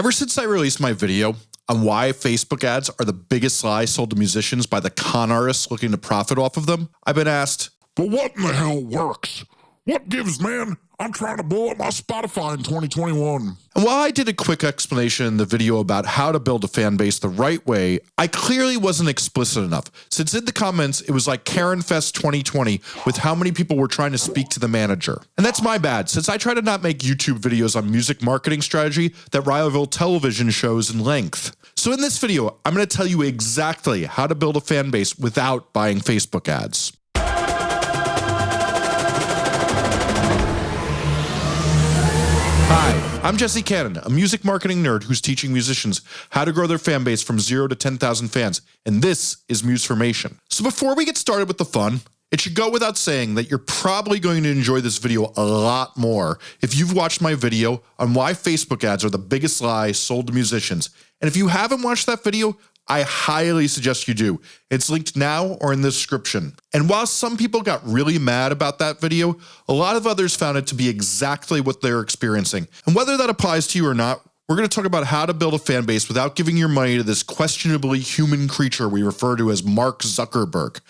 Ever since I released my video on why Facebook ads are the biggest lie sold to musicians by the con artists looking to profit off of them, I've been asked, But what in the hell works? What gives, man? I'm trying to blow up my Spotify in 2021. And while I did a quick explanation in the video about how to build a fan base the right way, I clearly wasn't explicit enough, since in the comments it was like Karen Fest 2020 with how many people were trying to speak to the manager. And that's my bad, since I try to not make YouTube videos on music marketing strategy that rival television shows in length. So in this video, I'm going to tell you exactly how to build a fan base without buying Facebook ads. Hi, I'm Jesse Cannon, a music marketing nerd who's teaching musicians how to grow their fan base from 0 to 10,000 fans, and this is Musformation. So before we get started with the fun, it should go without saying that you're probably going to enjoy this video a lot more if you've watched my video on why Facebook ads are the biggest lie sold to musicians. And if you haven't watched that video, I highly suggest you do. It's linked now or in the description. And while some people got really mad about that video, a lot of others found it to be exactly what they're experiencing. And whether that applies to you or not, we're going to talk about how to build a fan base without giving your money to this questionably human creature we refer to as Mark Zuckerberg.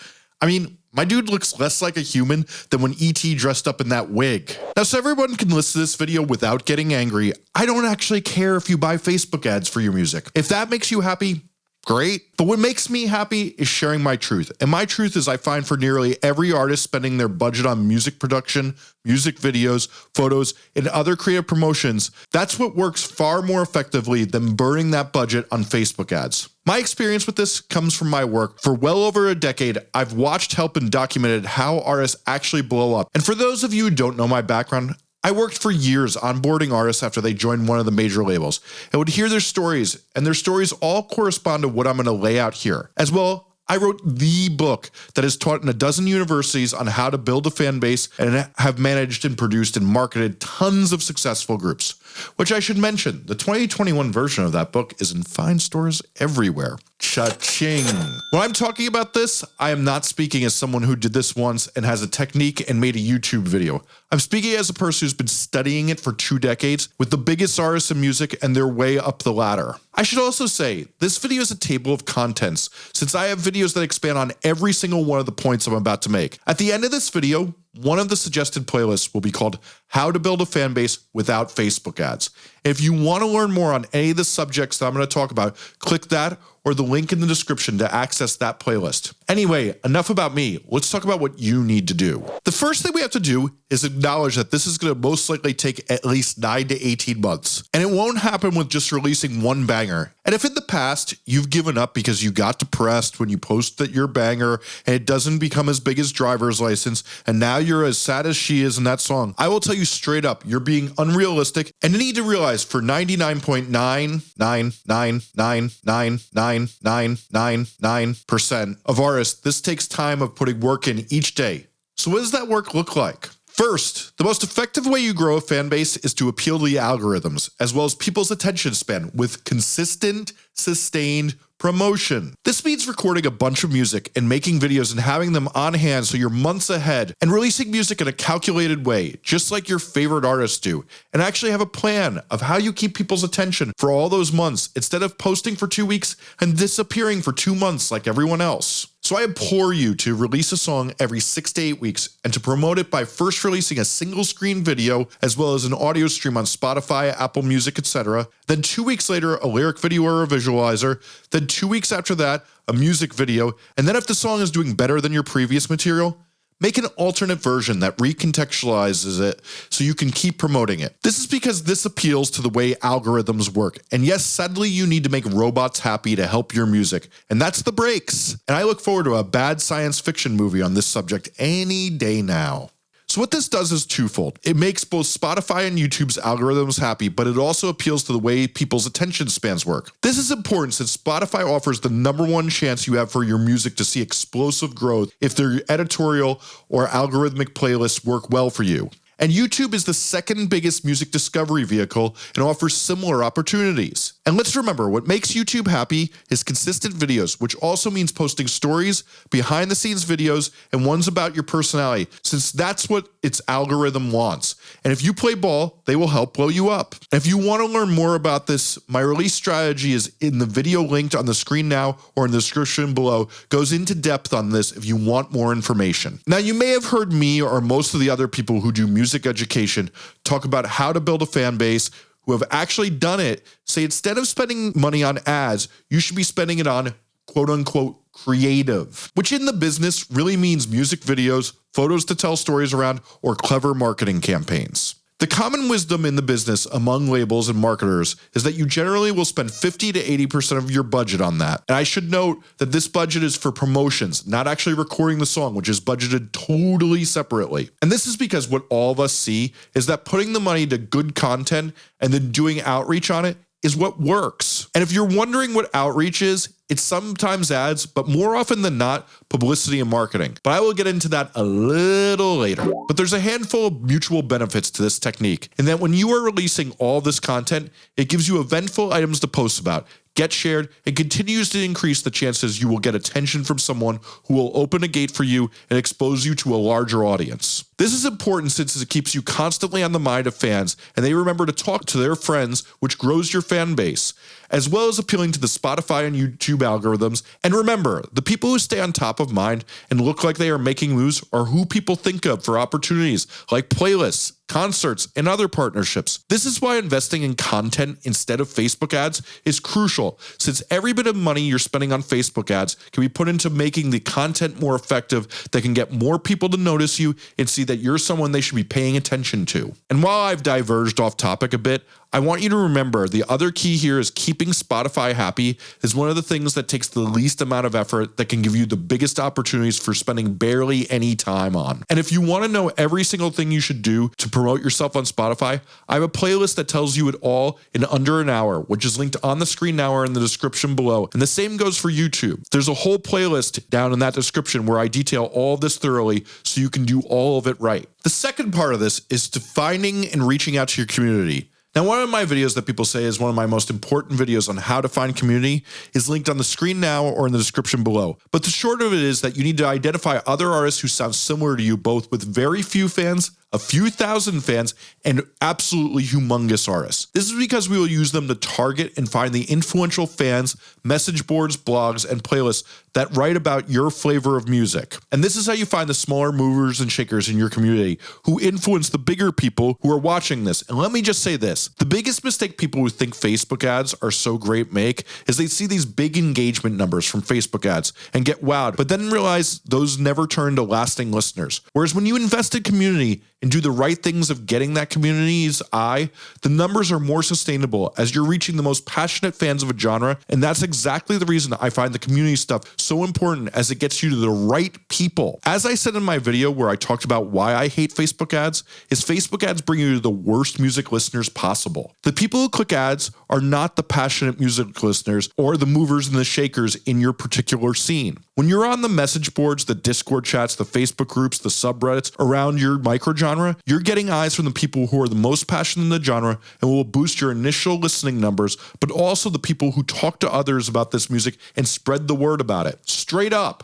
I mean, my dude looks less like a human than when ET dressed up in that wig. Now, so everyone can listen to this video without getting angry, I don't actually care if you buy Facebook ads for your music. If that makes you happy, great. But what makes me happy is sharing my truth. And my truth is I find for nearly every artist spending their budget on music production, music videos, photos, and other creative promotions, that's what works far more effectively than burning that budget on Facebook ads. My experience with this comes from my work. For well over a decade, I've watched, helped, and documented how artists actually blow up. And for those of you who don't know my background, I worked for years onboarding artists after they joined one of the major labels and would hear their stories and their stories all correspond to what I'm going to lay out here. As well, I wrote the book that is taught in a dozen universities on how to build a fan base and have managed and produced and marketed tons of successful groups. Which I should mention, the 2021 version of that book is in fine stores everywhere. Cha-ching. When I'm talking about this, I am not speaking as someone who did this once and has a technique and made a YouTube video. I'm speaking as a person who's been studying it for two decades with the biggest artists in music and their way up the ladder. I should also say, this video is a table of contents since I have videos that expand on every single one of the points I'm about to make. At the end of this video, one of the suggested playlists will be called How to Build a Fan Base Without Facebook Ads. If you want to learn more on any of the subjects that I'm going to talk about, click that or the link in the description to access that playlist. Anyway, enough about me. Let's talk about what you need to do. The first thing we have to do is acknowledge that this is going to most likely take at least 9 to 18 months. And it won't happen with just releasing one banger. And if in the past you've given up because you got depressed when you post that your banger and it doesn't become as big as driver's license and now you're as sad as she is in that song, I will tell you straight up, you're being unrealistic and you need to realize for 99.999999999% of this takes time of putting work in each day. So what does that work look like? First, the most effective way you grow a fan base is to appeal to the algorithms, as well as people's attention span with consistent, sustained promotion. This means recording a bunch of music and making videos and having them on hand so you're months ahead and releasing music in a calculated way, just like your favorite artists do, and actually have a plan of how you keep people's attention for all those months instead of posting for two weeks and disappearing for two months like everyone else. So I implore you to release a song every six to eight weeks and to promote it by first releasing a single screen video as well as an audio stream on Spotify, Apple Music, etc. Then two weeks later, a lyric video or a visualizer. Then two weeks after that, a music video. And then if the song is doing better than your previous material, Make an alternate version that recontextualizes it so you can keep promoting it. This is because this appeals to the way algorithms work. And yes, sadly, you need to make robots happy to help your music. And that's the breaks. And I look forward to a bad science fiction movie on this subject any day now. So what this does is twofold. It makes both Spotify and YouTube's algorithms happy, but it also appeals to the way people's attention spans work. This is important since Spotify offers the number one chance you have for your music to see explosive growth if their editorial or algorithmic playlists work well for you. And YouTube is the second biggest music discovery vehicle and offers similar opportunities. And let's remember what makes YouTube happy is consistent videos, which also means posting stories, behind the scenes videos, and ones about your personality, since that's what its algorithm wants. And if you play ball, they will help blow you up. If you want to learn more about this, my release strategy is in the video linked on the screen now or in the description below, goes into depth on this if you want more information. Now, you may have heard me or most of the other people who do music education talk about how to build a fan base, who have actually done it say instead of spending money on ads, you should be spending it on quote unquote creative, which in the business really means music videos, photos to tell stories around, or clever marketing campaigns. The common wisdom in the business among labels and marketers is that you generally will spend 50 to 80% of your budget on that. And I should note that this budget is for promotions, not actually recording the song, which is budgeted totally separately. And this is because what all of us see is that putting the money to good content and then doing outreach on it is what works. And if you're wondering what outreach is, it's sometimes ads, but more often than not, publicity and marketing. But I will get into that a little later. But there's a handful of mutual benefits to this technique in that when you are releasing all this content, it gives you eventful items to post about, get shared, and continues to increase the chances you will get attention from someone who will open a gate for you and expose you to a larger audience. This is important since it keeps you constantly on the mind of fans and they remember to talk to their friends, which grows your fan base, as well as appealing to the Spotify and YouTube algorithms. And remember, the people who stay on top of mind and look like they are making moves are who people think of for opportunities like playlists, concerts, and other partnerships. This is why investing in content instead of Facebook ads is crucial, since every bit of money you're spending on Facebook ads can be put into making the content more effective that can get more people to notice you and see that you're someone they should be paying attention to. And while I've diverged off topic a bit, I want you to remember the other key here is keeping Spotify happy is one of the things that takes the least amount of effort that can give you the biggest opportunities for spending barely any time on. And if you want to know every single thing you should do to promote yourself on Spotify, I have a playlist that tells you it all in under an hour, which is linked on the screen now or in the description below. And the same goes for YouTube. There's a whole playlist down in that description where I detail all this thoroughly so you can do all of it right. The second part of this is defining and reaching out to your community. Now, one of my videos that people say is one of my most important videos on how to find community is linked on the screen now or in the description below. But the short of it is that you need to identify other artists who sound similar to you, both with very few fans a few thousand fans, and absolutely humongous artists. This is because we will use them to target and find the influential fans, message boards, blogs, and playlists that write about your flavor of music. And this is how you find the smaller movers and shakers in your community who influence the bigger people who are watching this. And let me just say this, the biggest mistake people who think Facebook ads are so great make is they see these big engagement numbers from Facebook ads and get wowed, but then realize those never turn to lasting listeners. Whereas when you invest in community, and do the right things of getting that community's eye, the numbers are more sustainable as you're reaching the most passionate fans of a genre. And that's exactly the reason I find the community stuff so important as it gets you to the right people. As I said in my video where I talked about why I hate Facebook ads, is Facebook ads bring you to the worst music listeners possible. The people who click ads are not the passionate music listeners or the movers and the shakers in your particular scene. When you're on the message boards, the Discord chats, the Facebook groups, the subreddits around your micro genre, you're getting eyes from the people who are the most passionate in the genre and will boost your initial listening numbers, but also the people who talk to others about this music and spread the word about it. Straight up.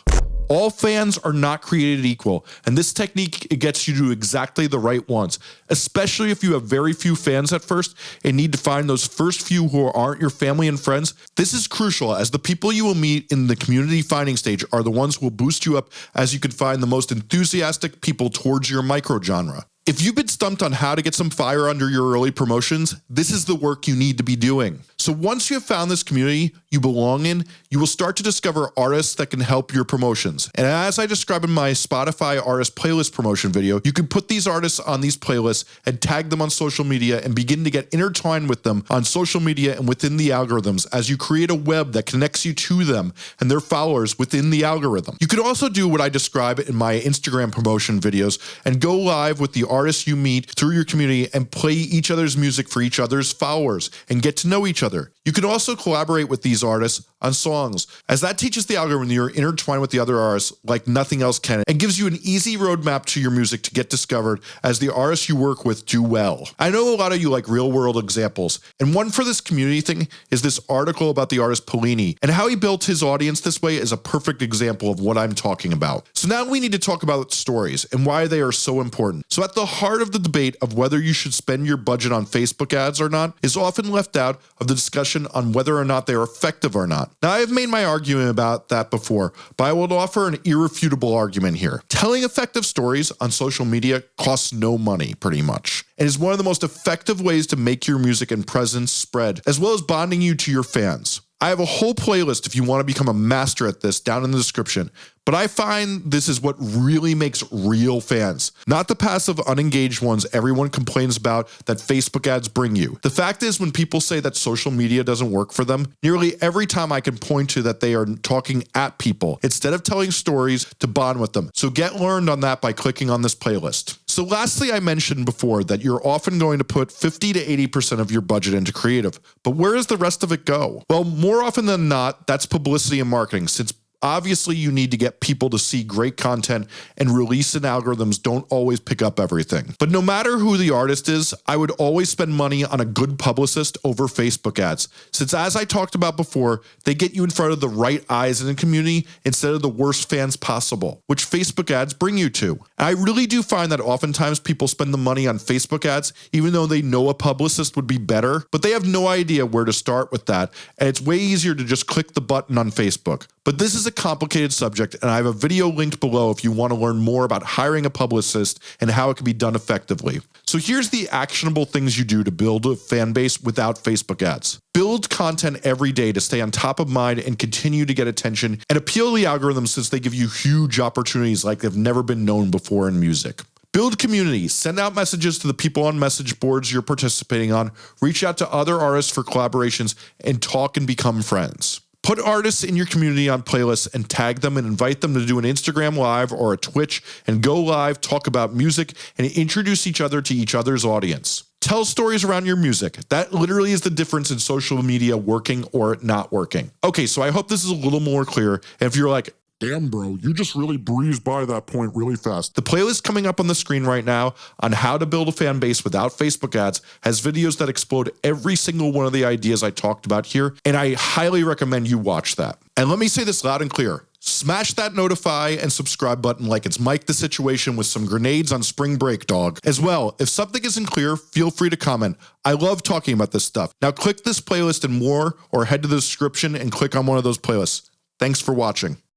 All fans are not created equal, and this technique gets you to exactly the right ones, especially if you have very few fans at first and need to find those first few who aren't your family and friends. This is crucial as the people you will meet in the community finding stage are the ones who will boost you up as you can find the most enthusiastic people towards your micro genre. If you've been stumped on how to get some fire under your early promotions, this is the work you need to be doing. So once you have found this community you belong in, you will start to discover artists that can help your promotions. And as I describe in my Spotify artist playlist promotion video, you can put these artists on these playlists and tag them on social media and begin to get intertwined with them on social media and within the algorithms as you create a web that connects you to them and their followers within the algorithm. You could also do what I describe in my Instagram promotion videos and go live with the artists you meet through your community and play each other's music for each other's followers and get to know each other. You can also collaborate with these artists on songs, as that teaches the algorithm you're intertwined with the other artists like nothing else can, and gives you an easy roadmap to your music to get discovered as the artists you work with do well. I know a lot of you like real world examples, and one for this community thing is this article about the artist Polini, and how he built his audience this way is a perfect example of what I'm talking about. So now we need to talk about stories and why they are so important. So at the heart of the debate of whether you should spend your budget on Facebook ads or not is often left out of the discussion on whether or not they are effective or not. Now I have made my argument about that before, but I will offer an irrefutable argument here. Telling effective stories on social media costs no money pretty much and is one of the most effective ways to make your music and presence spread, as well as bonding you to your fans. I have a whole playlist if you want to become a master at this down in the description, but I find this is what really makes real fans, not the passive unengaged ones everyone complains about that Facebook ads bring you. The fact is when people say that social media doesn't work for them, nearly every time I can point to that they are talking at people instead of telling stories to bond with them. So get learned on that by clicking on this playlist. So lastly, I mentioned before that you're often going to put 50 to 80% of your budget into creative, but where does the rest of it go? Well, more often than not, that's publicity and marketing since Obviously, you need to get people to see great content and release and algorithms don't always pick up everything. But no matter who the artist is, I would always spend money on a good publicist over Facebook ads. Since as I talked about before, they get you in front of the right eyes in the community instead of the worst fans possible, which Facebook ads bring you to. I really do find that oftentimes people spend the money on Facebook ads, even though they know a publicist would be better, but they have no idea where to start with that. And it's way easier to just click the button on Facebook. But this is a complicated subject and I have a video linked below if you want to learn more about hiring a publicist and how it can be done effectively. So here's the actionable things you do to build a fan base without Facebook ads. Build content every day to stay on top of mind and continue to get attention and appeal to the algorithms since they give you huge opportunities like they've never been known before in music. Build community, send out messages to the people on message boards you're participating on, reach out to other artists for collaborations, and talk and become friends. Put artists in your community on playlists and tag them and invite them to do an Instagram live or a Twitch and go live, talk about music and introduce each other to each other's audience. Tell stories around your music. That literally is the difference in social media working or not working. Okay, so I hope this is a little more clear. And if you're like, Damn, bro, you just really breezed by that point really fast. The playlist coming up on the screen right now on how to build a fan base without Facebook ads has videos that explode every single one of the ideas I talked about here, and I highly recommend you watch that. And let me say this loud and clear. Smash that notify and subscribe button like it's Mike the Situation with some grenades on spring break, dog. As well, if something isn't clear, feel free to comment. I love talking about this stuff. Now click this playlist and more, or head to the description and click on one of those playlists. Thanks for watching.